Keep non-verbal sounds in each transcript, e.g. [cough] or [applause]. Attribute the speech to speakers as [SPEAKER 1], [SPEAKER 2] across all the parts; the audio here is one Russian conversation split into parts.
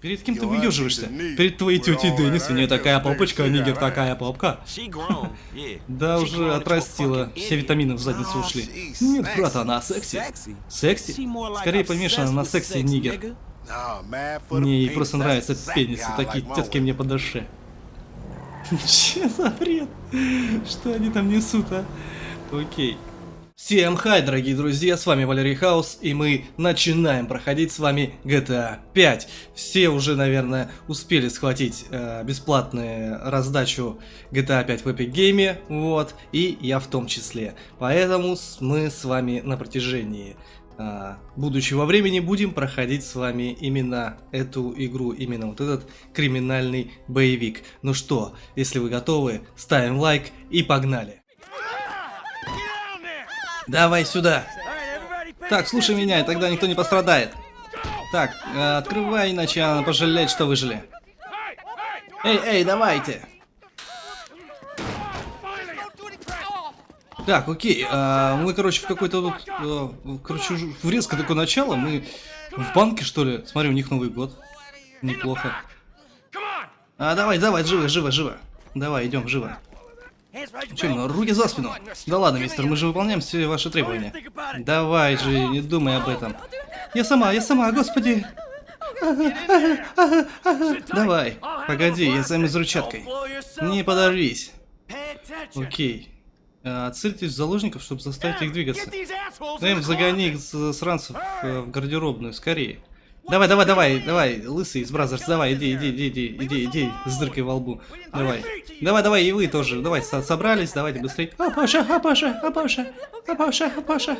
[SPEAKER 1] Перед кем ты выеживаешься? Перед твоей тетей Деннис. У нее такая попочка, а нигер такая попка. Да уже отрастила. Все витамины в задницу ушли. Нет, брат, она секси. Секси? Скорее помешана на сексе нигер. Мне ей просто нравятся пенисы. Такие тетки мне по душе. [laughs] Че за бред? Что они там несут, а? Окей. Всем хай, дорогие друзья, с вами Валерий Хаус, и мы начинаем проходить с вами GTA 5. Все уже, наверное, успели схватить э, бесплатную раздачу GTA 5 в Epic Game, вот, и я в том числе. Поэтому мы с вами на протяжении э, будущего времени будем проходить с вами именно эту игру, именно вот этот криминальный боевик. Ну что, если вы готовы, ставим лайк и погнали. Давай сюда. Так, слушай меня, и тогда никто не пострадает. Так, э, открывай, иначе она пожалеет, что выжили. Эй, эй, давайте. Так, окей, э, мы, короче, в какой-то тут, э, короче, резко такое начало, мы в банке, что ли? Смотри, у них Новый год. Неплохо. А, давай, давай, живо, живо, живо. Давай, идем, живо. Чем, руки за спину. Да ладно, мистер, мы же выполняем все ваши требования. Давай же, не думай об этом. Я сама, я сама, господи. Давай, погоди, я займусь ручаткой. Не подорвись. Окей. А, в заложников, чтобы заставить их двигаться. Эм, загони их сранцев э, в гардеробную, скорее. Давай, давай, давай, давай, лысый из Brazzers, давай, иди, иди, иди, иди, иди, иди, с дыркой во лбу. Давай. Давай, давай, и вы тоже. Давай, со собрались, давайте быстрее. А, Паша, а, Паша, а, Паша, а, Паша, а, Паша,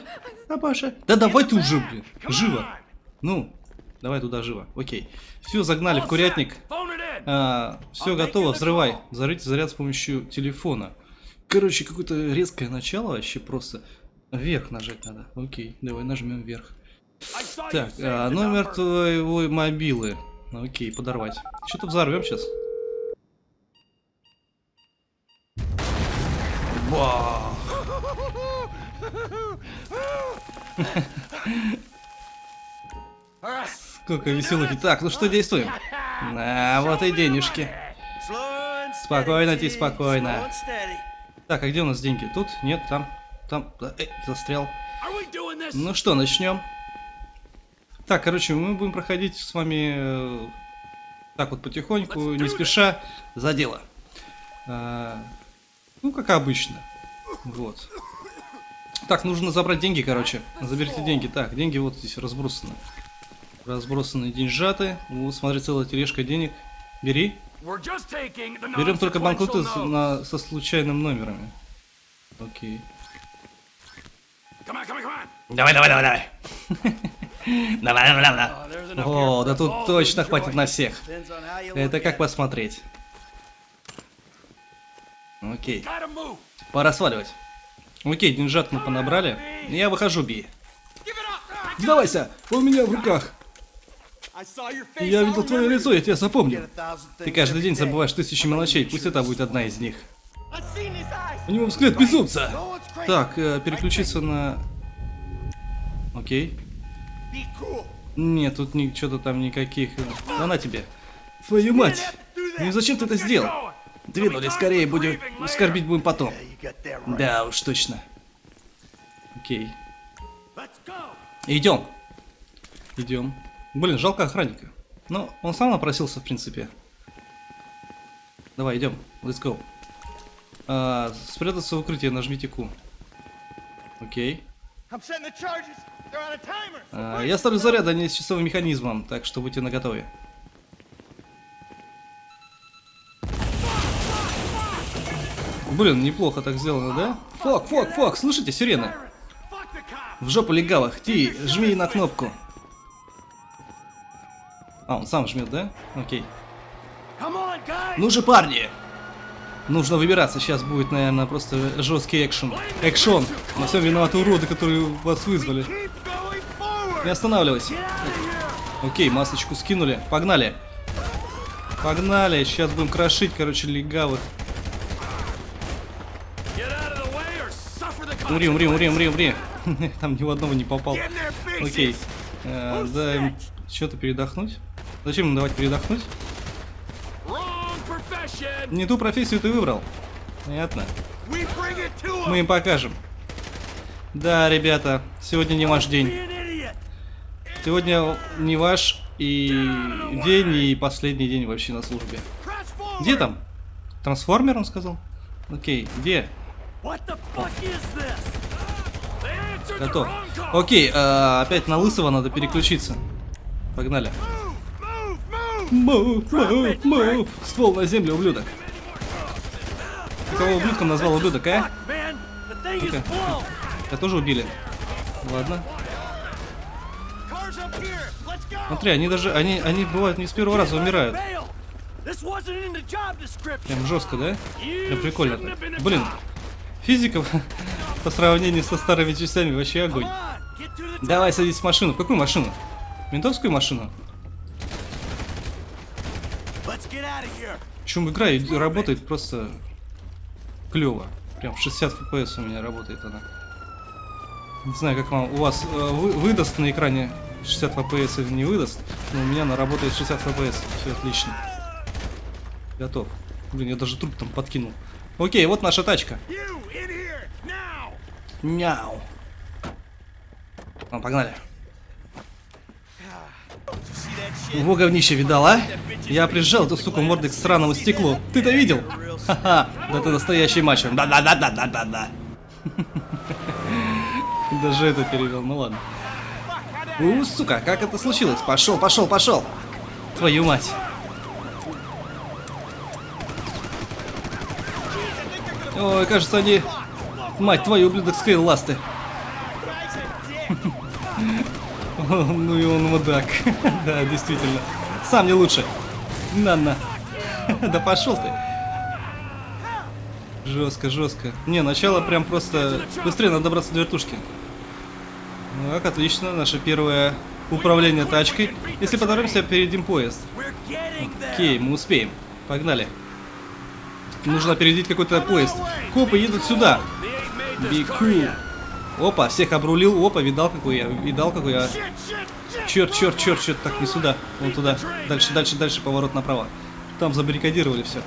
[SPEAKER 1] а, Паша. Да давай ты уже, блин, живо. Ну, давай туда живо, окей. Все, загнали в курятник. А, все готово, взрывай. Взорвите заряд с помощью телефона. Короче, какое-то резкое начало вообще просто. Вверх нажать надо. Окей, давай нажмем вверх. Так, а, номер твоего мобилы. Окей, подорвать. Что-то взорвем сейчас. Бах! [laughs] Сколько веселых. Так, ну что действуем? На, вот и денежки. Спокойно, ти, спокойно. Так, а где у нас деньги? Тут? Нет, там. Там. Эй, застрял. Ну что, начнем. Так, короче, мы будем проходить с вами э, так вот потихоньку, не спеша, за дело. А, ну, как обычно. Вот. Так, нужно забрать деньги, короче. Заберите деньги. Так, деньги вот здесь разбросаны. Разбросаны деньжаты. Вот, смотри, целая тележка денег. Бери. Берем только банкноты на, со случайным номерами. Окей. Давай, давай, давай, давай. [laughs] О, да тут точно хватит на всех. Это как посмотреть. Окей. Пора сваливать. Окей, деньжат мы понабрали. Я выхожу, Би. Сдавайся, у меня в руках. Я видел твое лицо, я тебя запомнил. Ты каждый день забываешь тысячи мелочей, пусть это будет одна из них. У него взгляд безумца. Так, э, переключиться на... Окей. Нет, тут ни, что-то там никаких... Она тебе. Твою мать! Ну зачем ты это сделал? Двинули скорее, будем... Скорбить будем потом. Да уж, точно. Окей. Идем. Идем. Блин, жалко охранника. Но он сам напросился, в принципе. Давай, идем. Let's go. А, спрятаться в укрытие, нажмите Q. Окей. А, я ставлю заряд, а не с часовым механизмом, так что будьте наготове. Блин, неплохо так сделано, да? Фок, фок, фок, слышите, сирены? В жопу легавых, Ти, жми на кнопку. А, он сам жмет, да? Окей. Ну же, парни! Нужно выбираться, сейчас будет, наверное, просто жесткий экшен. Экшон! На всем виноваты уроды, которые вас вызвали. Не останавливайся. Окей, масочку скинули. Погнали. Погнали. Сейчас будем крошить, короче, легавых. Умри, умри, умри, умри, умри. [laughs] Там ни в одного не попал. Окей. Э, дай им что-то передохнуть. Зачем ему давать передохнуть? Не ту профессию ты выбрал. Понятно. Мы им покажем. Да, ребята, сегодня не ваш день. Сегодня не ваш и день, и последний день вообще на службе. Где там? Трансформер, он сказал? Окей, где? Готов. Окей, э, опять на лысого надо переключиться. Погнали. Мув, мув, мув. Ствол на землю, ублюдок. Кого ублюдком назвал ублюдок, а? Ну-ка. Я тоже убили. Ладно. Смотри, они даже, они, они бывают не с первого раза умирают. Прям жестко, да? Прям прикольно так. Блин, физика [laughs] по сравнению со старыми частями вообще огонь. Давай садись в машину. В какую машину? Ментовскую машину? Причем игра работает просто клево. Прям в 60 FPS у меня работает она. Не знаю, как вам у вас э, вы, выдаст на экране 60 FPS или не выдаст, но у меня она работает 60 FPS. Все отлично. Готов. Блин, я даже труп там подкинул. Окей, вот наша тачка. Няу. Ну, погнали. Во говнище видал, а? Я прижал эту суку мордой к странному стеклу. Ты-то видел? Ха-ха, да ты настоящий мачо. Да-да-да-да-да-да. [laughs] Даже это перевел, ну ладно. У, сука, как это случилось? Пошел, пошел, пошел. Твою мать. Ой, кажется, они... Мать твою, ублюдок скейл ласты. [laughs] [laughs] Ну и он мудак. [laughs] Да, действительно. Сам не лучше. На-на. [laughs] Да пошел ты. Жестко, жестко. Не, начало прям просто... Быстрее надо добраться до вертушки. Так, отлично. Наше первое управление тачкой. Если поторопимся, перейдем поезд. Окей, мы успеем. Погнали. Нужно опередить какой-то поезд. Копы едут сюда. Бику. Опа, всех обрулил. Опа, видал, какой я. Видал, какой я. Черт, черт, черт, черт. Так, не сюда. Вон туда. Дальше, дальше, дальше. Поворот направо. Там забаррикадировали все.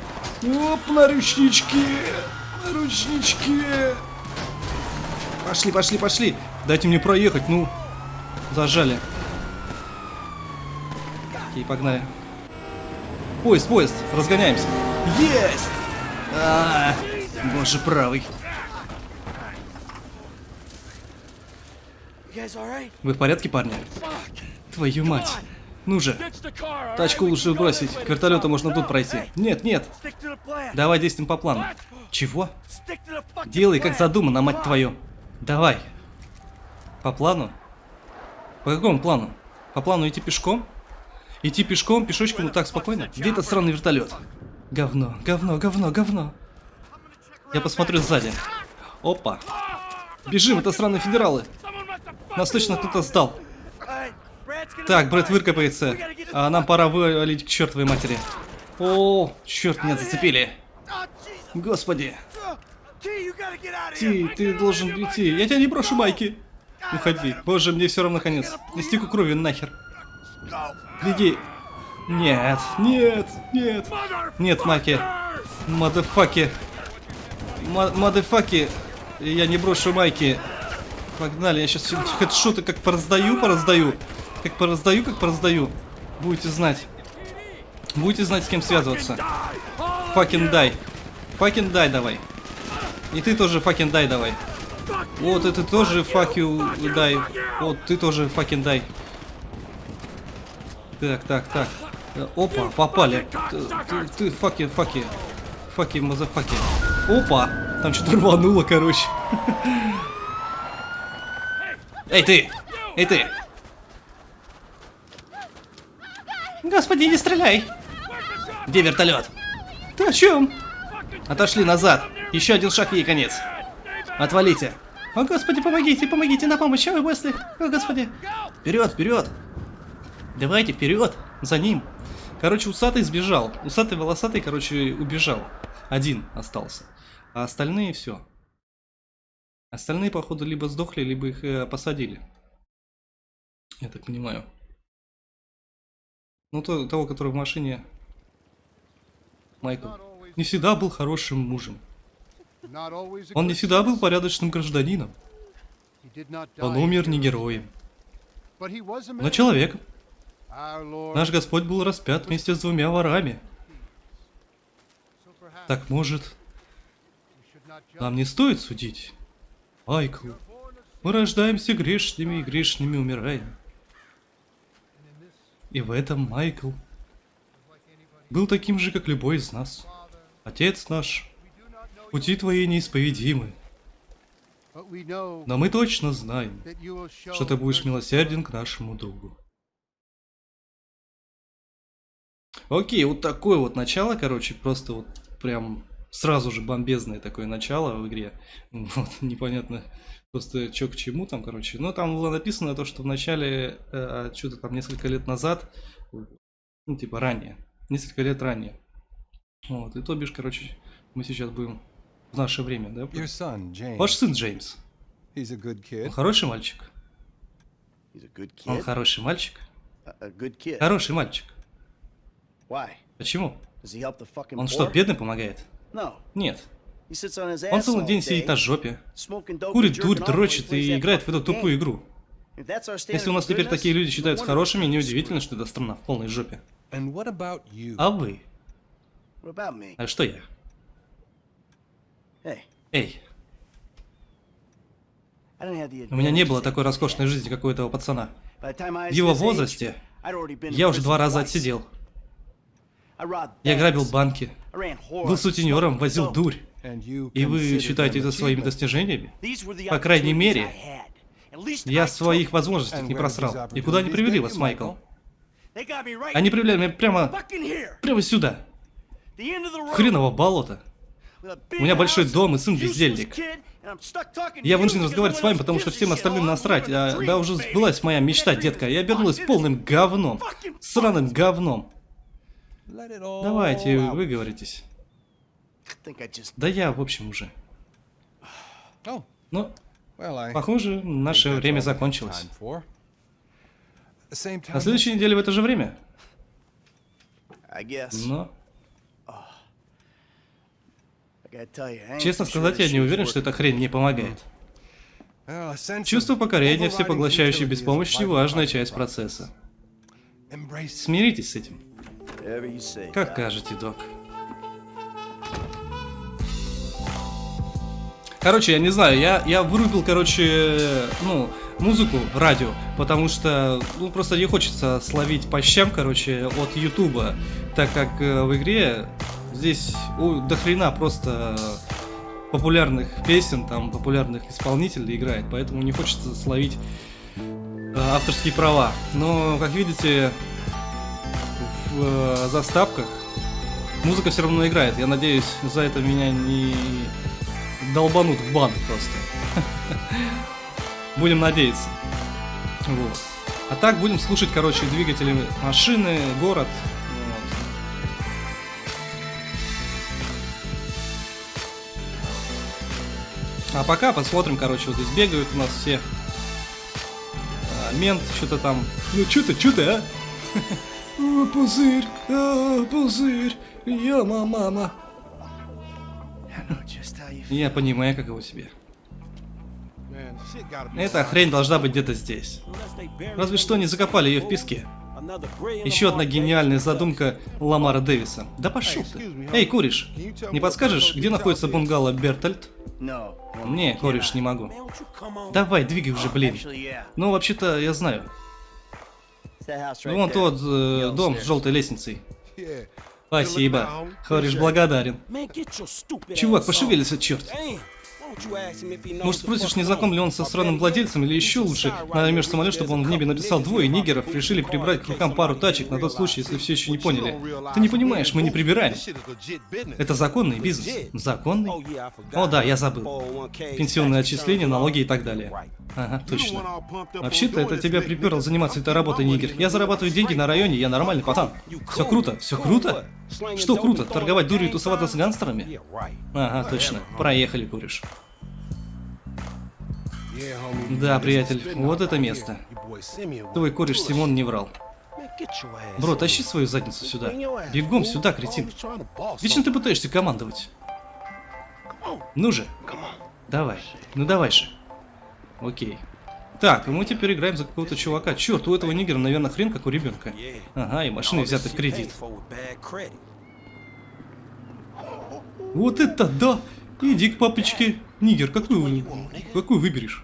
[SPEAKER 1] Оп, на ручнички. На ручнички. Пошли, пошли, пошли. Дайте мне проехать, ну. Зажали. Окей, погнали. Поезд, поезд, разгоняемся. Есть! А, -а, -а. боже правый. Вы в порядке, парни? Твою мать. Ну же. Тачку лучше бросить. К вертолету можно тут пройти. Нет, нет. Давай действуем по плану. Чего? Делай, как задумано, мать твою. Давай. По плану? По какому плану? По плану идти пешком? Идти пешком, пешочком, вот так спокойно? Где этот странный вертолет? Говно, говно, говно, говно. Я посмотрю сзади. Опа. Бежим, это странные федералы. Нас точно кто-то сдал. Так, Брэд выкопается. А нам пора вывалить к чертовой матери. О, черт, меня зацепили. Господи. Ти, ты должен уйти. Я тебя не брошу, Майки. Уходи. Боже, мне все равно конец. Истеку крови нахер. Беги. Нет, нет, нет. Нет, Майки. Мадафаки. Мадафаки. Я не брошу Майки. Погнали, я сейчас хедшоты как пораздаю, пораздаю. Как пораздаю, как пораздаю. Будете знать. Будете знать, с кем связываться. Fucking die. Fucking die давай. И ты тоже fucking die давай. Вот, это тоже fuck you die. Вот, ты тоже fucking die. Так, так, так. Опа, попали. Ты, ты, факи, факи. Факи, мазафаки. Опа! Там что-то рвануло, короче. [laughs] Эй, ты! Эй, ты! Господи, не стреляй! Где вертолет? Ты о чем? Отошли назад. Еще один шаг ей конец. Отвалите. О, господи, помогите, помогите, на помощь, ой, Уэсли. О, господи. Вперед, вперед. Давайте, вперед. За ним. Короче, усатый сбежал. Усатый, волосатый, короче, убежал. Один остался. А остальные все. Остальные, походу, либо сдохли, либо их э, посадили. Я так понимаю. Ну, то, того, который в машине. Майкл. Не всегда был хорошим мужем. Он не всегда был порядочным гражданином. Он умер не героем, но человеком. Наш Господь был распят вместе с двумя ворами. Так может, нам не стоит судить? Майкл, мы рождаемся грешными и грешными умираем. И в этом Майкл был таким же, как любой из нас. Отец наш, пути твои неисповедимы. Но мы точно знаем, что ты будешь милосерден к нашему другу. Окей, вот такое вот начало, короче, просто вот прям сразу же бомбезное такое начало в игре. [laughs] Вот, непонятно просто что к чему там, короче. Но там было написано то, что в начале, э, что-то там несколько лет назад, ну типа ранее, несколько лет ранее. Вот, и то бишь, короче, мы сейчас будем в наше время, да? Ваш сын Джеймс. Он хороший мальчик. Он хороший мальчик. Хороший мальчик. Почему? Он что, бедный помогает? Нет. Он целый день сидит на жопе, курит дурь, дрочит и играет в эту тупую игру. Если у нас теперь такие люди считаются хорошими, неудивительно, что эта страна в полной жопе. А вы? А что я? Эй. У меня не было такой роскошной жизни, как у этого пацана. В его возрасте я уже два раза отсидел. Я грабил банки, был сутенером, возил дурь. И вы считаете это своими достижениями? По крайней мере, я своих возможностей не просрал. И куда они привели вас, Майкл? Они привели меня прямо... Прямо сюда. В хреново болото. У меня большой дом и сын бездельник. Я вынужден разговаривать с вами, потому что всем остальным насрать. А, да уже сбылась моя мечта, детка. Я обернулась полным говном. Сраным говном. Давайте, выговоритесь. Да я, в общем, уже. Ну, похоже, наше время закончилось. На следующей неделе в это же время? Но... Честно сказать, я не уверен, что эта хрень не помогает. Чувство покорения, всепоглощающей беспомощи, важная часть процесса. Смиритесь с этим. Как кажете, док. Короче, я не знаю, я, я вырубил, короче, ну, музыку, радио, потому что, ну, просто не хочется словить по щам, короче, от Ютуба, так как э, в игре здесь у, до хрена просто популярных песен, там, популярных исполнителей играет, поэтому не хочется словить э, авторские права. Но, как видите, в э, заставках музыка все равно играет. Я надеюсь, за это меня не долбанут в бан просто. [laughs] Будем надеяться. Вот. А так будем слушать, короче, двигатели машины, город. А пока посмотрим, короче, вот здесь бегают у нас все. А, мент что-то там. Ну что-то, что-то, а? [laughs] О, пузырь, а, пузырь, я мама. Я понимаю, как его себе. Эта хрень должна быть где-то здесь. Разве что не закопали ее в песке. Еще одна гениальная задумка Ламара Дэвиса. Да пошел ты. Эй, куришь, не подскажешь, где находится бунгало Бертольд? Не, куришь, не могу. Давай, двигай уже, блин. Ну, вообще-то, я знаю. Вон тот э, дом с желтой лестницей. Спасибо. Хориш благодарен. Чувак, пошевелился, черт. Может, спросишь, не знаком ли он со странным владельцем, или еще лучше, наймешь самолет, чтобы он в небе написал двое нигеров, решили прибрать к рукам пару тачек на тот случай, если все еще не поняли. Ты не понимаешь, мы не прибираем. Это законный бизнес. Законный? О да, я забыл. Пенсионные отчисления, налоги и так далее. Ага, точно. Вообще-то это тебя приперло заниматься этой работой, нигер. Я зарабатываю деньги на районе, я нормальный пацан. Все круто, все круто? Что круто, торговать дурью и тусоваться с гангстерами? Ага, точно. Проехали, куришь. Да, приятель, вот это место. Твой кореш Симон не врал. Бро, тащи свою задницу сюда. Бегом сюда, кретин. Вечно ты пытаешься командовать. Ну же. Давай. Ну давай же. Окей. Так, мы теперь играем за какого-то чувака. Черт, у этого нигера, наверное, хрен как у ребенка. Ага, и машины взяты в кредит. Вот это да! Иди к папочке. Нигер, какую, какую выберешь?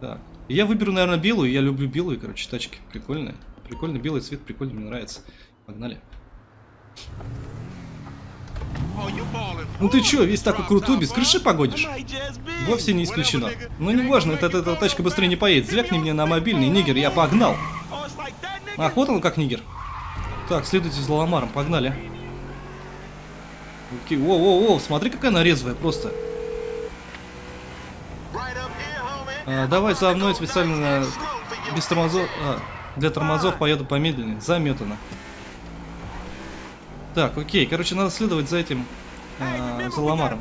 [SPEAKER 1] Так. Я выберу, наверное, белую. Я люблю белые, короче, тачки. Прикольные. Прикольно, белый цвет прикольно, мне нравится. Погнали. Ну ты чё, весь такой крутой, без крыши погодишь? Вовсе не исключено. Но не важно, эта, эта тачка быстрее не поедет. Звякни мне на мобильный, нигер, я погнал. Ах, вот он как нигер. Так, следуйте за ломаром, погнали. Окей, о, о, смотри, какая она резвая просто. А, давай за мной специально без тормозов. А, для тормозов поеду помедленнее. Заметано. Так, окей. Короче, надо следовать за этим э, за ломаром.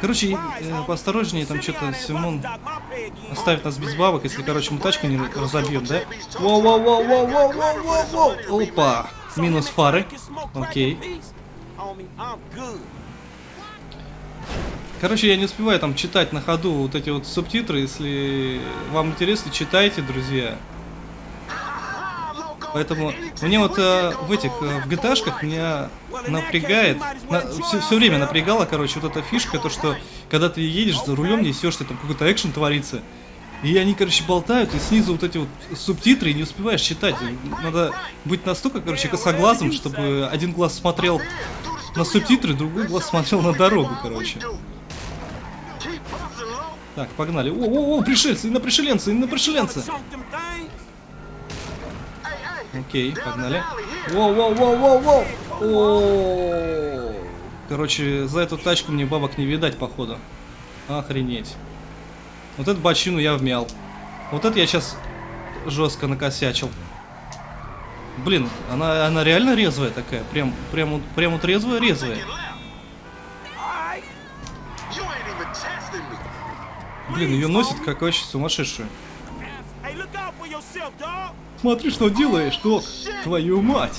[SPEAKER 1] Короче, э, поосторожнее, там что-то Симон оставит нас без бабок, если, короче, мы тачку не разобьем, да? Воу-воу-воу-воу-воу-воу! Опа! Минус фары. Окей. Короче, я не успеваю там читать на ходу вот эти вот субтитры. Если вам интересно, читайте, друзья. Поэтому мне вот э, в этих, э, в gta меня напрягает, на, все, все время напрягала, короче, вот эта фишка, то что, когда ты едешь за рулем, несешься, там какой-то экшен творится, и они, короче, болтают, и снизу вот эти вот субтитры, и не успеваешь читать. Надо быть настолько, короче, косоглазым, чтобы один глаз смотрел на субтитры, другой глаз смотрел на дорогу, короче. Так, погнали. О, о, о, пришельцы, на пришеленцы, на пришеленцы. Окей, погнали. Воу, воу, воу, воу, воу. О, Короче, за эту тачку мне бабок не видать, походу. Охренеть. Вот эту бочину я вмял. Вот это я сейчас жестко накосячил. Блин, она, она реально резвая такая. Прям, прям, прям вот резвая-резвая. Блин, ее носит как вообще сумасшедшую. Смотри, что делаешь, док. Твою мать.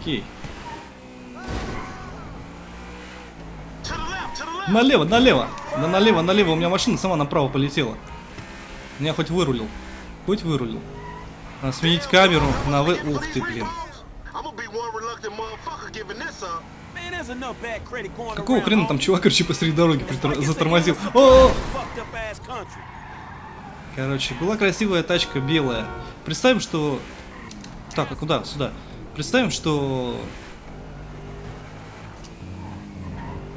[SPEAKER 1] Окей. Налево, налево. Да налево, налево. У меня машина сама направо полетела. Я хоть вырулил. Хоть вырулил. Надо сменить камеру на вы... Ух ты, блин. Какого хрена там чувак, короче, посреди дороги затормозил? О! -о, -о! Короче, была красивая тачка белая. Представим, что... Так, а куда? Сюда. Представим, что...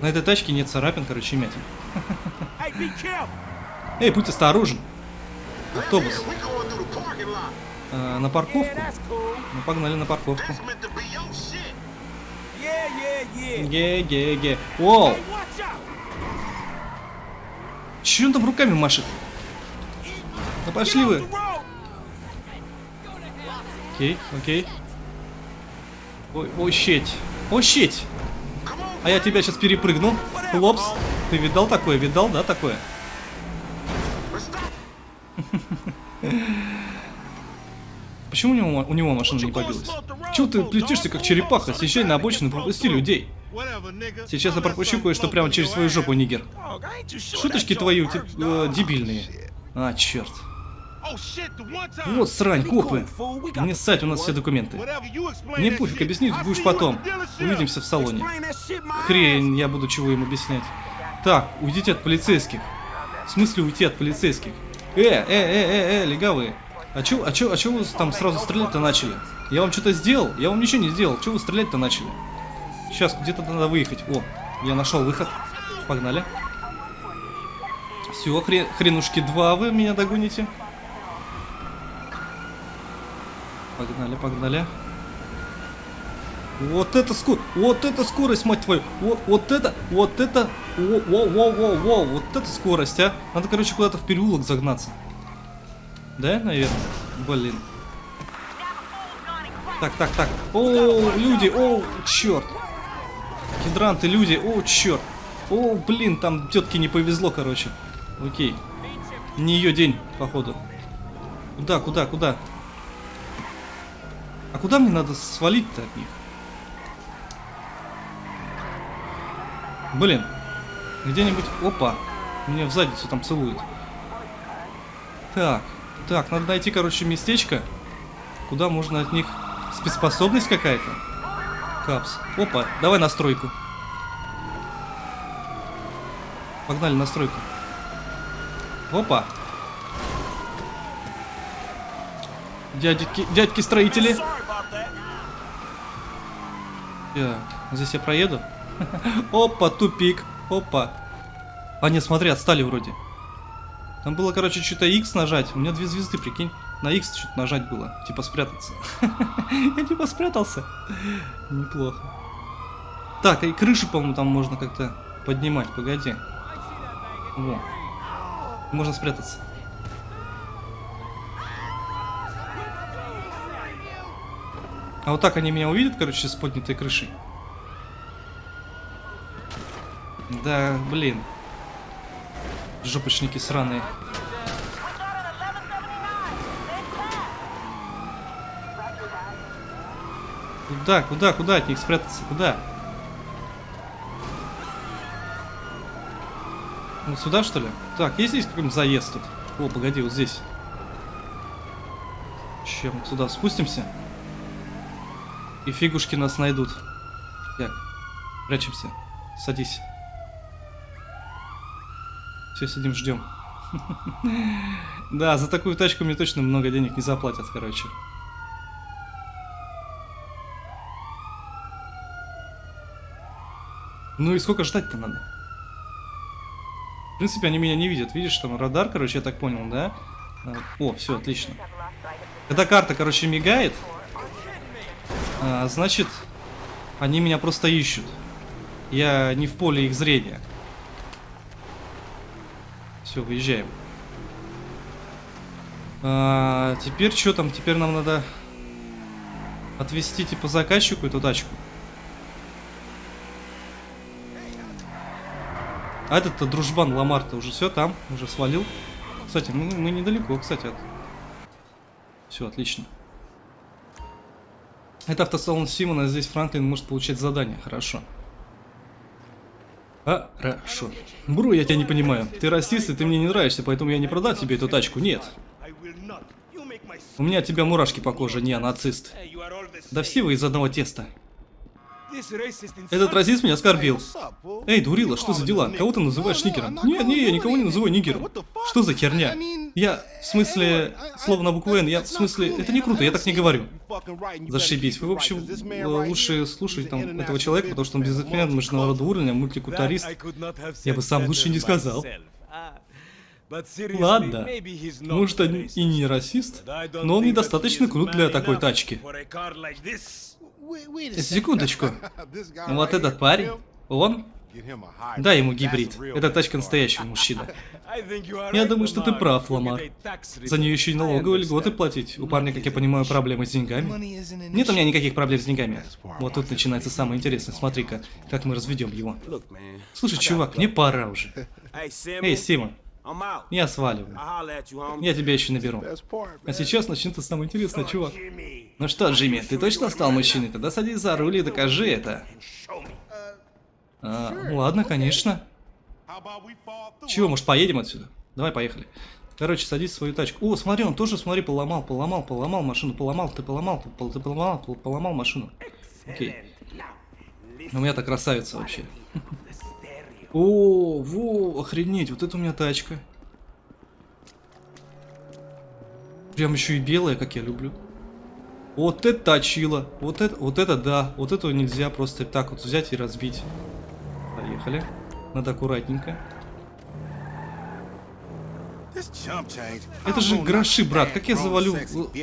[SPEAKER 1] На этой тачке нет царапин, короче, мятин. Эй, будь осторожен. Автобус. А, на парковку? Ну, погнали на парковку. Ге-ге-ге. Воу! Че он там руками машет? Ну пошли вы. Окей, окей. Ой, ой, щеть. Ой, щеть. А я тебя сейчас перепрыгну. Хлопс. Ты видал такое? Видал, да, такое? [laughs] Почему у него, у него машина не побилась? Чего ты плетишься, как черепаха? Съезжай на обочину и пропусти людей. Сейчас я пропущу кое-что прямо через свою жопу, нигер. Шуточки твои э, дебильные. А, черт. Вот срань, копы. Не ссать, у нас все документы. Не пофиг, объяснить будешь потом. Увидимся в салоне. Хрень, я буду чего им объяснять. Так, уйдите от полицейских. В смысле уйти от полицейских? Э, э, э, э, э, легавые. А чё, а чё, а чё вы там сразу стрелять-то начали? Я вам что-то сделал? Я вам ничего не сделал. Чё вы стрелять-то начали? Сейчас, где-то надо выехать. О, я нашел выход. Погнали. Все, хрен, хренушки два вы меня догоните. Погнали, погнали. Вот это скорость, вот это скорость, мать твою, вот, вот это, вот это, воу, воу, воу, воу, вот это скорость, а. Надо, короче, куда-то в переулок загнаться. Да, наверное? Блин. Так, так, так. О, люди, о, черт. Гидранты, люди, о, черт. О, блин, там тетке не повезло, короче. Окей. Не ее день, походу. Куда, куда, куда? А куда мне надо свалить-то от них? Блин. Где-нибудь... Опа. Меня в задницу там целуют. Так. Так, надо найти, короче, местечко, куда можно от них... Спецспособность какая-то? Капс. Опа, давай настройку. Погнали настройку. Опа. Дядьки, дядьки строители. Так, здесь я проеду. [laughs] Опа, тупик. Опа. А нет, смотри, отстали вроде. Там было, короче, что-то X нажать. У меня две звезды, прикинь. На X что-то нажать было. Типа спрятаться. [laughs] Я типа спрятался. Неплохо. Так, и крышу, по-моему, там можно как-то поднимать. Погоди. Во. Можно спрятаться. А вот так они меня увидят, короче, с поднятой крышей. Да, блин. Жопочники сраные. Куда, куда, куда от них спрятаться? Куда? Ну сюда что ли? Так, есть здесь какой-нибудь заезд тут? О, погоди, вот здесь. Чем сюда спустимся? И фигушки нас найдут. Так, прячемся. Садись. Все, сидим, ждем. [laughs] Да, за такую тачку мне точно много денег не заплатят, короче. Ну и сколько ждать-то надо? В принципе, они меня не видят. Видишь, там радар, короче, я так понял, да? А, о, все, отлично. Когда карта, короче, мигает, а, значит, они меня просто ищут. Я не в поле их зрения. Все, выезжаем. А, теперь что там? Теперь нам надо отвезти типа заказчику эту тачку. А этот-то дружбан Ламарта уже все там, уже свалил. Кстати, мы, мы недалеко, кстати, от... Все, отлично. Это автосалон Симона, здесь Франклин может получать задание, хорошо. Хорошо. Бру, я тебя не понимаю. Ты расист, и ты мне не нравишься, поэтому я не продам тебе эту тачку, нет. У меня от тебя мурашки по коже, не, нацист. Да все вы из одного теста. Этот расист меня оскорбил. Эй, дурила, что за дела? Кого ты называешь нигером? Нет, не, я никого не называю нигером. Что за херня? Я, в смысле, слово на букву Н, я, в смысле, это не круто, я так не говорю. Зашибись. Вы, в общем, лучше слушать там этого человека, потому что он бизнесмен международного уровня, мультикультурист. Я бы сам лучше не сказал. Ладно, может он и не расист, но он недостаточно крут для такой тачки. Секундочку. [laughs] Вот этот парень, он? Дай ему гибрид. Это тачка настоящего мужчины. [laughs] Я думаю, что ты прав, Ламар. За нее еще и налоговые льготы платить. У парня, как я понимаю, проблемы с деньгами. Нет у меня никаких проблем с деньгами. Вот тут начинается самое интересное. Смотри-ка, как мы разведем его. Слушай, чувак, мне пора уже. Эй, Сима. Я сваливаю. Я тебя еще наберу. А сейчас начнется самое интересное, чувак. Ну что, Джимми, ты точно стал мужчиной? Тогда садись за руль и докажи это. А, ладно, конечно. Чего, может поедем отсюда? Давай, поехали. Короче, садись в свою тачку. О, смотри, он тоже, смотри, поломал, поломал, поломал машину, поломал, ты поломал, ты, ты поломал, поломал машину. Окей. У меня-то красавица вообще. О, во, охренеть, вот это у меня тачка. Прям еще и белая, как я люблю. Вот это точило. Вот это, вот это да. Вот этого нельзя просто так вот взять и разбить. Поехали. Надо аккуратненько. Это же гроши, брат. Как я завалю,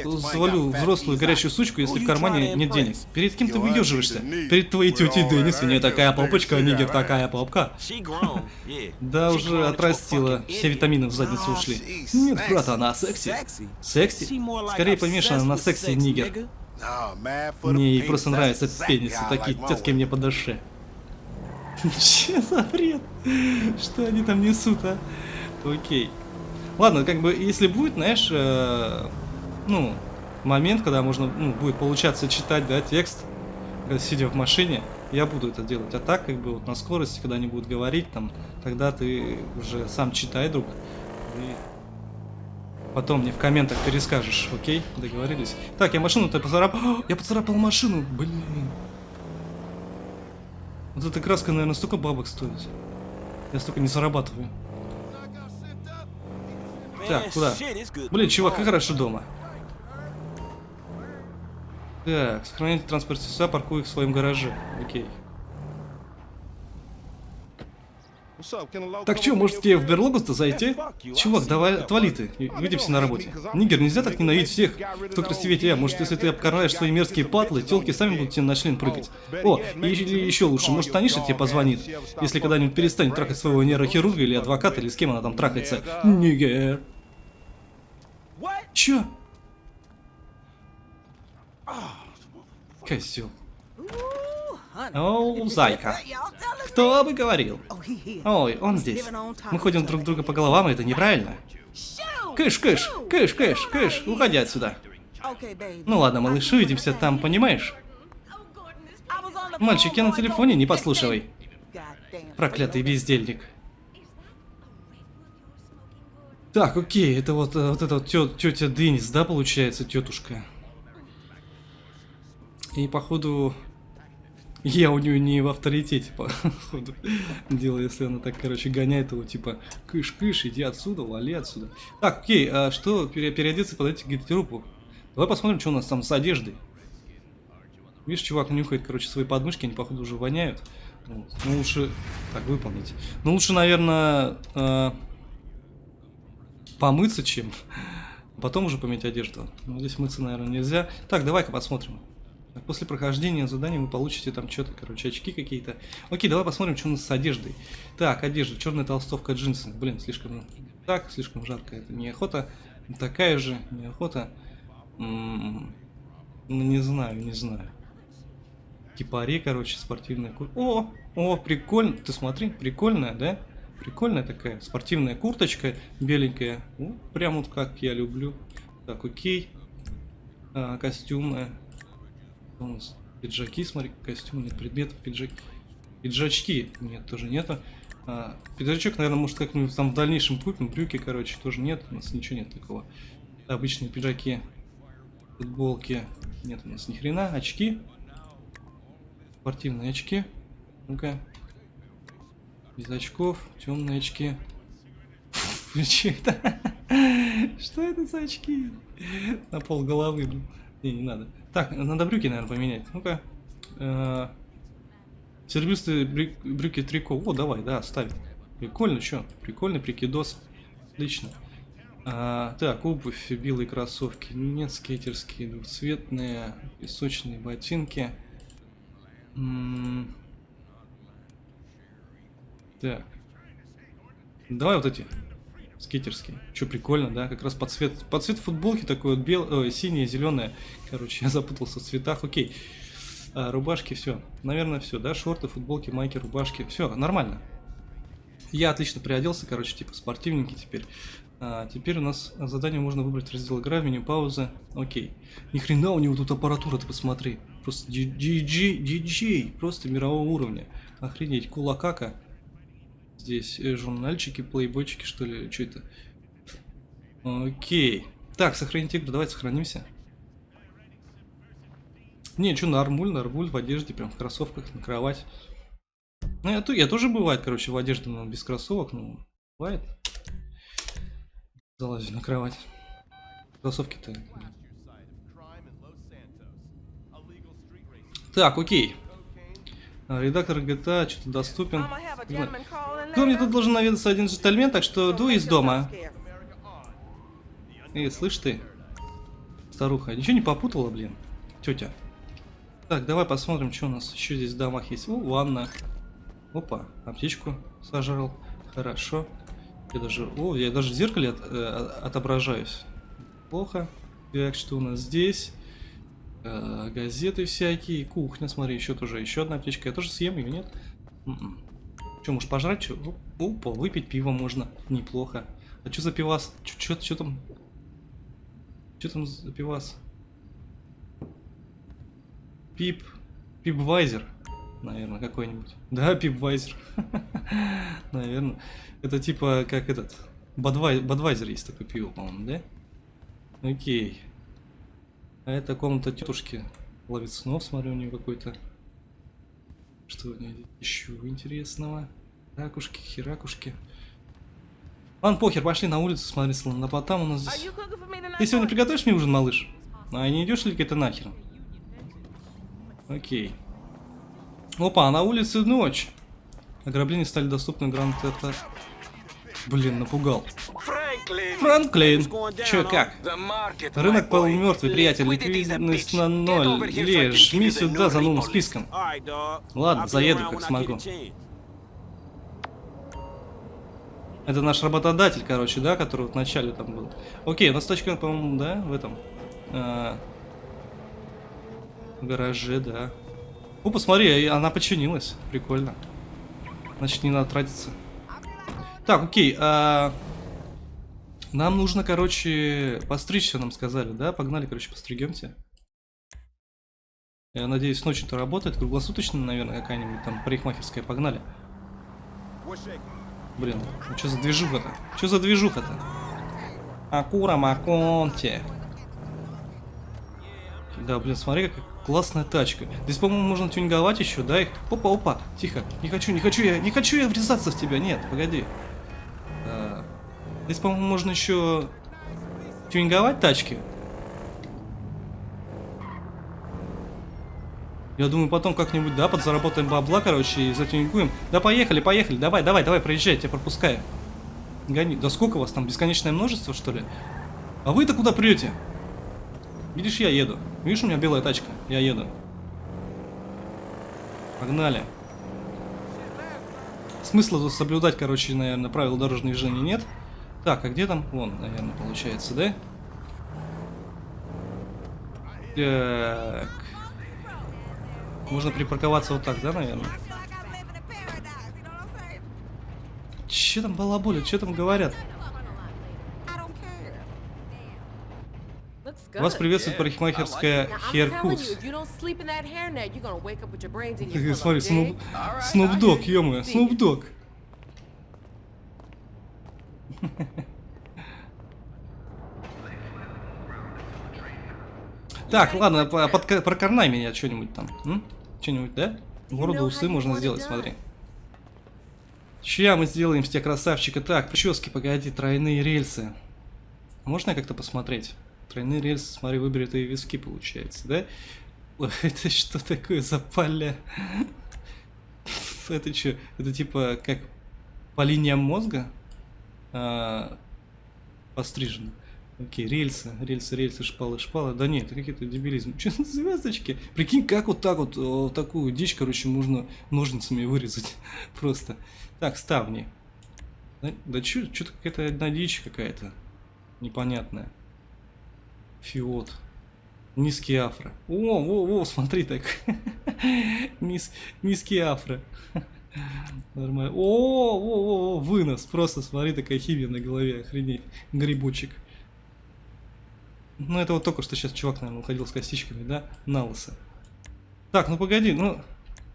[SPEAKER 1] завалю взрослую горящую сучку, если в кармане нет денег? Перед кем ты выеживаешься? Перед твоей тетей Деннис, у нее такая попочка, а нигер такая попка. [laughs] Да, уже отрастила. Все витамины в задницу ушли. Нет, брат, она секси. Секси? Скорее помешана на сексе нигер. Мне ей просто нравятся пенисы, такие тетки мне по душе. [laughs] Че за бред? Что они там несут, а? Окей. Ладно, как бы, если будет, знаешь, э, ну, момент, когда можно ну, будет получаться читать, да, текст, сидя в машине, я буду это делать. А так, как бы, вот на скорости, когда они будут говорить, там, тогда ты уже сам читай, друг, и потом мне в комментах перескажешь, окей? Договорились? Так, я машину-то поцарапал. Я поцарапал машину, блин. Вот эта краска, наверное, столько бабок стоит. Я столько не зарабатываю. Так, куда? Блин, чувак, как хорошо дома. Так, сохраняйте транспорт средства, паркуй их в своем гараже. Окей. Так что, может тебе в берлогу-то зайти? Чувак, давай, отвали ты. Увидимся на работе. Нигер, нельзя так ненавидеть всех, кто красивее тебя. Может, если ты обкарнаешь свои мерзкие патлы, телки сами будут тебе на член прыгать. О, или еще лучше, может, Таниша тебе позвонит, если когда-нибудь перестанет трахать своего нейрохирурга или адвоката, или с кем она там трахается. Нигер. Чё? Козел. О, зайка. Кто бы говорил? Ой, он здесь. Мы ходим друг друга по головам, и это неправильно. Кыш, кыш, кыш, кыш, кыш, уходи отсюда. Ну ладно, малыш, увидимся там, понимаешь? Мальчик, я на телефоне, не послушивай. Проклятый бездельник. Так, окей, это вот, вот это вот тетя Денис, да, получается, тетушка? И походу я у нее не в авторитете, [laughs] походу, дело, если она так, короче, гоняет его, типа, кыш-кыш, иди отсюда, вали отсюда. Так, окей, а что, переодеться, подойти к гардеробу? Давай посмотрим, что у нас там с одеждой. Видишь, чувак нюхает, короче, свои подмышки, они, походу, уже воняют. Вот. Ну, лучше... Так, выполнить. Ну, лучше, наверное, э, помыться, чем потом уже поменять одежду. Ну, здесь мыться, наверное, нельзя. Так, давай-ка посмотрим. После прохождения задания вы получите там что-то, короче, очки какие-то. Окей, давай посмотрим, что у нас с одеждой. Так, одежда, черная толстовка, джинсы. Блин, слишком... Так, слишком жарко, это неохота. Такая же, неохота. М -м ну, не знаю, не знаю. Кипари, короче, спортивная куртка. О, о, прикольно. Ты смотри, прикольная, да? Прикольная такая спортивная курточка, беленькая. О, прям вот как я люблю. Так, окей. А, костюмная у нас? Пиджаки, смотри, костюм, нет предметов, пиджаки. Пиджачки, нет, тоже нету. А, пиджачок, наверное, может как-нибудь там в дальнейшем купим. Брюки, короче, тоже нет. У нас ничего нет такого. Обычные пиджаки, футболки. Нет у нас ни хрена. Очки. Спортивные очки. Ну-ка. Без очков. Темные очки. Что это? Что это за очки? На пол головы, блин. Не, не надо. Так, надо брюки, наверное, поменять. Ну-ка. Э серебристые брюки трико. О, давай, да, ставим. Прикольно, что? Прикольный прикидос. Отлично. А, так, обувь, белые кроссовки. Нет, скейтерские, двухцветные, песочные ботинки. Так. Давай вот эти скейтерский. Че, прикольно, да? Как раз под цвет, под цвет футболки такой вот бел, ой, синяя, зеленая. Короче, [laughs] я запутался в цветах. Окей. А, рубашки, все. Наверное, все, да? Шорты, футболки, майки, рубашки. Все, нормально. Я отлично приоделся, короче, типа спортивненький теперь. А, теперь у нас задание можно выбрать раздел игра, меню пауза. Окей. Ни хрена у него тут аппаратура, ты посмотри. Просто DJ, DJ, просто мирового уровня. Охренеть, кулакака здесь э, журнальчики, плейбойчики, что ли, что это? Окей. Так, сохранить игру, давайте сохранимся. Не, что, нормуль, нормуль в одежде, прям в кроссовках, на кровать. Ну, я, я тоже бывает, короче, в одежде, но без кроссовок, ну, бывает. Залазю на кровать. Кроссовки-то. Так, окей. А, редактор GTA что-то доступен. Кто мне тут должен наведаться один джентльмен, так что ду из дома. Эй, слышь ты, старуха, ничего не попутала, блин, тетя. Так, давай посмотрим, что у нас еще здесь в домах есть. О, ванна. Опа, аптечку сожрал. Хорошо. Я даже, о, я даже в зеркале от, э, отображаюсь. Плохо. Так, что у нас здесь? Э, газеты всякие, кухня, смотри, еще тоже, еще одна аптечка. Я тоже съем ее, нет? М-м. Че, может пожрать? Че? Опа, выпить пиво можно. Неплохо. А что за пивас? Че там? Что там за пивас? Пип. Пипвайзер. Наверное, какой-нибудь. Да, пипвайзер. [laughs] Наверное. Это типа как этот. Бадвай... Бадвайзер есть такое пиво, по-моему, да? Окей. А это комната тетушки. Ловит снов, смотрю, у нее какой-то. Что у нее еще интересного? Ракушки, херакушки. Ладно, похер, пошли на улицу смотреть слонопотам у нас здесь. Ты сегодня приготовишь мне ужин, малыш? А не идешь ли где-то нахер? Окей. Опа, на улице ночь. Ограбления стали доступны Гранд это. Блин, напугал. Франклин, чё как? Рынок полумертвый, приятель, ликвидность на ноль. Ли, жми сюда за новым списком. Ладно, заеду, как смогу. Это наш работодатель, короче, да, который в начале там был. Окей, у нас точка, по-моему, да, в этом. А, в гараже, да. О, посмотри, она починилась. Прикольно. Значит, не надо тратиться. Так, окей. А... Нам нужно, короче, постричься, нам сказали, да? Погнали, короче, постригемся. Я надеюсь, ночью-то работает. Круглосуточно, наверное, какая-нибудь там парикмахерская. Погнали. Блин, ну что за движуха-то? Что за движуха-то? Акура Маконте. Да, блин, смотри, какая классная тачка. Здесь, по-моему, можно тюнинговать еще, да? Их... Опа, опа, тихо. Не хочу, не хочу я, не хочу я врезаться в тебя. Нет, погоди. Здесь, по-моему, можно еще тюнинговать тачки. Я думаю, потом как-нибудь, да, подзаработаем бабла, короче, и затюнингуем. Да поехали, поехали, давай, давай, давай, проезжай, я тебя пропускаю. Гони. Да сколько вас там, бесконечное множество, что ли? А вы-то куда прете? Видишь, я еду. Видишь, у меня белая тачка, я еду. Погнали. Смысла тут соблюдать, короче, наверное, правила дорожного движения нет. Так, а где там? Вон, наверное, получается, да? Так. Можно припарковаться вот так, да, наверное? Че там балаболят, что там говорят? Вас приветствует парикмахерская Херкус. [laughs] Смотри, Снуп Дог, ё Снуп Дог. Так, ладно, под, прокорнай меня что-нибудь там. Что-нибудь, да? Городу усы можно сделать, смотри. Чья мы сделаем с тебя красавчика? Так, прически, погоди, тройные рельсы. Можно я как-то посмотреть? Тройные рельсы, смотри, выбери твои виски, получается, да? [laughs] Это что такое за поля? [laughs] Это что? Это типа как по линиям мозга а, пострижено? Окей, рельсы, рельсы, рельсы, шпалы, шпалы. Да нет, это какие-то дебилизм. [laughs] Что за звездочки? Прикинь, как вот так вот, вот такую дичь, короче, можно ножницами вырезать. [laughs] Просто. Так, ставни. Да, да что-то какая-то одна дичь какая-то. Непонятная. Фиот. Низкий афро. О, о, о, смотри так. [laughs] Низ, низкий афро. Нормально. О, о, о, вынос. Просто смотри, такая химия на голове. Охренеть. Грибочек. Ну, это вот только что сейчас чувак, наверное, уходил с косичками, да? На Так, ну погоди, ну...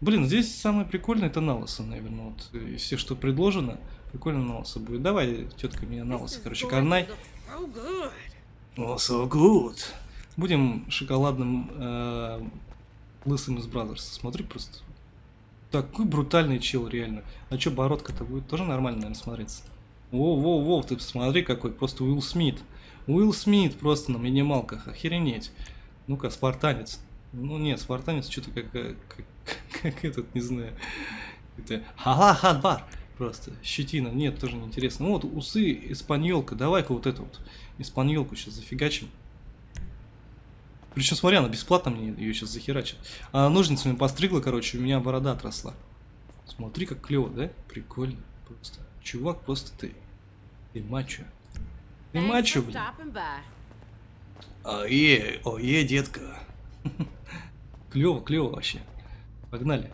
[SPEAKER 1] Блин, здесь самое прикольное это на наверное. Вот э, все, что предложено, прикольно на будет. Давай, тетка, меня на короче, карнай. Oh, so good. Будем шоколадным э, лысым из Бразерса. Смотри просто. Такой брутальный чел, реально. А что, бородка-то будет тоже нормально, наверное, смотреться. Воу-воу-воу, ты посмотри какой, просто Уилл Смит. Уилл Смит просто на минималках, охеренеть. Ну-ка, спартанец. Ну нет, спартанец что-то как, как, как, [laughs] как этот, не знаю. Это ха-ха-ха-бар. Просто щетина. Нет, тоже неинтересно. Ну вот усы, испаньолка. Давай-ка вот эту вот испаньолку сейчас зафигачим. Причем, смотри, она бесплатно мне ее сейчас захерачит. А ножницами постригла, короче, у меня борода отросла. Смотри, как клево, да? Прикольно. Просто. Чувак, просто ты. Ты мачо. Ты мачо, блин. Ое, ое, детка. клево, клево вообще. Погнали.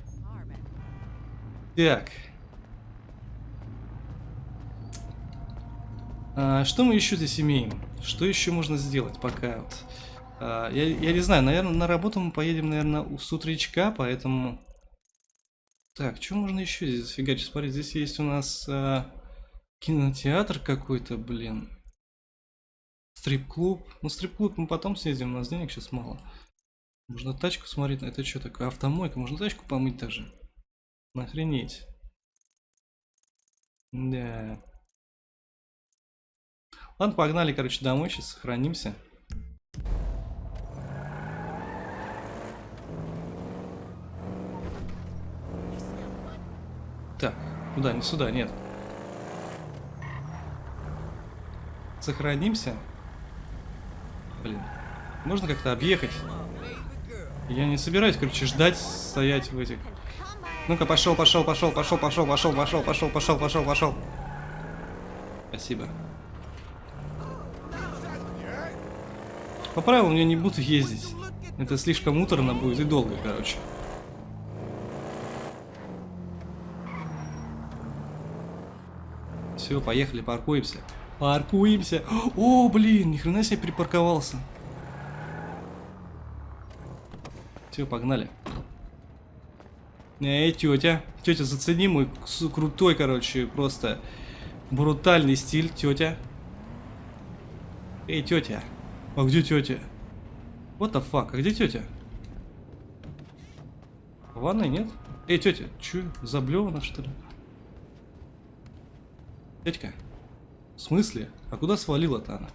[SPEAKER 1] Так. А, что мы еще здесь имеем? Что еще можно сделать пока вот я, я не знаю, наверное, на работу мы поедем, наверное, с утречка, поэтому... Так, что можно еще здесь фигачить? Смотри, здесь есть у нас а, кинотеатр какой-то, блин. Стрип-клуб. Ну, стрип-клуб мы потом съездим, у нас денег сейчас мало. Можно тачку смотреть. Это что такое? Автомойка. Можно тачку помыть даже. Охренеть. Да. Ладно, погнали, короче, домой. Сейчас сохранимся. Так, куда? Не сюда, нет. Сохранимся. Блин. Можно как-то объехать? Я не собираюсь, короче, ждать, стоять в этих... Ну-ка, пошел, пошел, пошел, пошел, пошел, пошел, пошел, пошел, пошел, пошел, пошел. Спасибо. По правилам я не буду ездить. Это слишком муторно будет и долго, короче. Все, поехали, паркуемся. Паркуемся. О, блин, ни хрена себе припарковался. Все, погнали. Эй, тетя. Тетя, зацени мой крутой, короче, просто брутальный стиль, тетя. Эй, тетя. А где тетя? What the fuck? А где тетя? Ванной нет? Эй, тетя, че, заблевана что ли? Тетька, в смысле? А куда свалила-то она?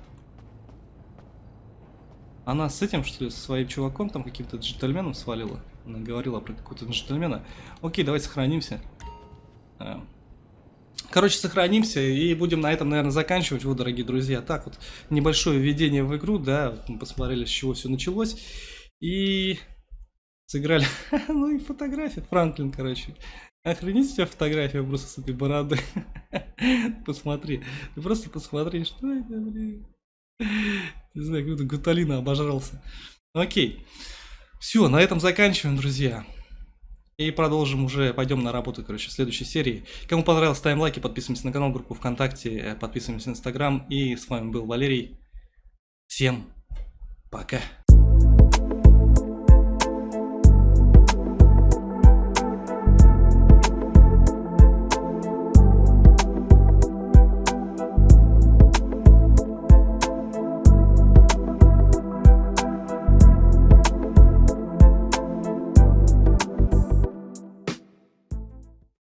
[SPEAKER 1] Она с этим, что ли, со своим чуваком, там каким-то джентльменом свалила? Она говорила про какого-то джентльмена. Окей, давайте сохранимся. А. Короче, сохранимся и будем на этом, наверное, заканчивать. Вот, дорогие друзья, так вот, небольшое введение в игру, да, мы посмотрели, с чего все началось. И сыграли, [laughs] ну и фотография, Франклин, короче. Охренеть тебя фотография просто с этой бороды. [laughs] Посмотри, ты просто посмотри, что это, блин. Не знаю, как будто гуталина обожрался. Окей. Все, на этом заканчиваем, друзья. И продолжим уже, пойдем на работу, короче, в следующей серии. Кому понравилось, ставим лайки, подписываемся на канал, группу ВКонтакте, э, подписываемся на Инстаграм. И с вами был Валерий. Всем пока.